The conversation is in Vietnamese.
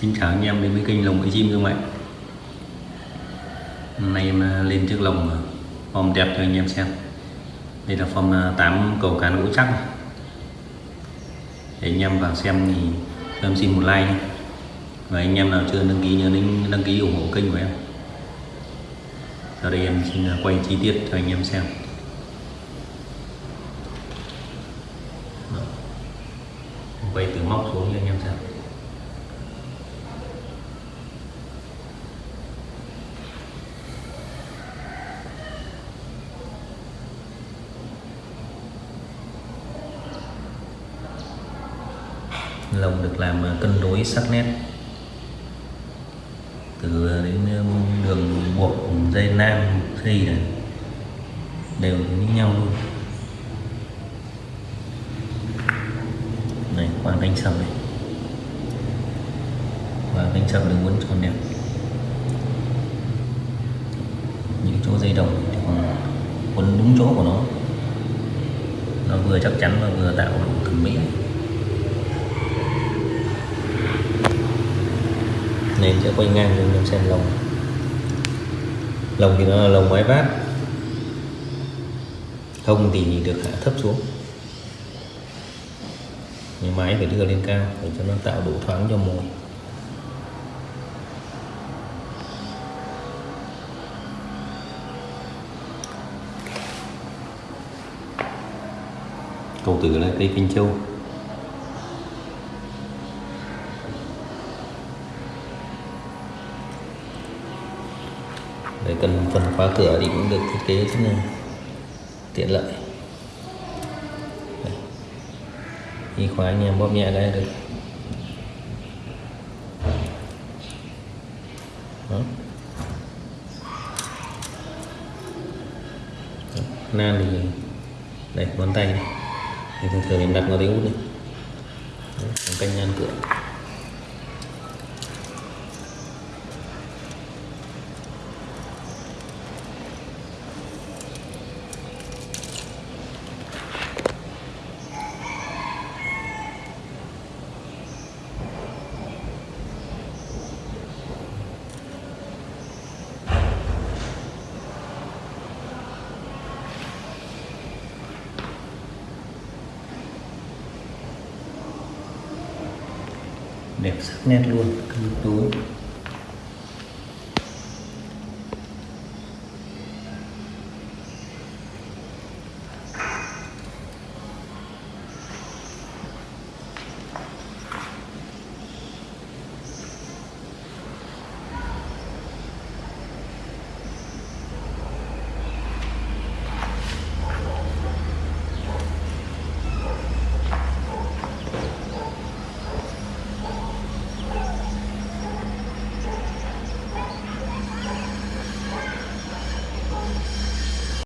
Xin chào anh em đến với kênh lồng bẫy chim Dương Mạnh. Hôm nay em à, lên chiếc lồng à, form đẹp cho anh em xem. Đây là form à, 8 cầu cá gỗ chắc. Để anh em vào xem thì em xin một like nhé. Và anh em nào chưa đăng ký nhớ đăng, đăng ký ủng hộ kênh của em. Sau đây em xin quay chi tiết cho anh em xem. Quay từ móc xuống cho anh em xem. Lồng được làm ờ, cân đối sắc nét. Từ ờ, đến ờ, đường buộc, dây nam, dây này, đều như nhau luôn. Này, qua canh sầm này. Và canh sầm đường uốn tròn đẹp. Những chỗ dây đồng thì còn quấn đúng chỗ của nó. Nó vừa chắc chắn và vừa tạo độ thẩm mỹ. Nên sẽ quay ngang cho anh xem lồng. Lồng thì nó là lồng máy vát. Thông thì được hạ thấp xuống. Nhưng máy phải đưa lên cao để cho nó tạo độ thoáng cho mồi. Cầu tử là cây kinh châu. Để cần phần khóa cửa thì cũng được thiết kế rất là tiện lợi. Khi khóa anh em bóp nhẹ đây được. Đó. nan thì đây ngón tay này thì thường thường mình đặt ngón tay út này Đấy, canh nan cửa. Đẹp sắc nét luôn cứ tối.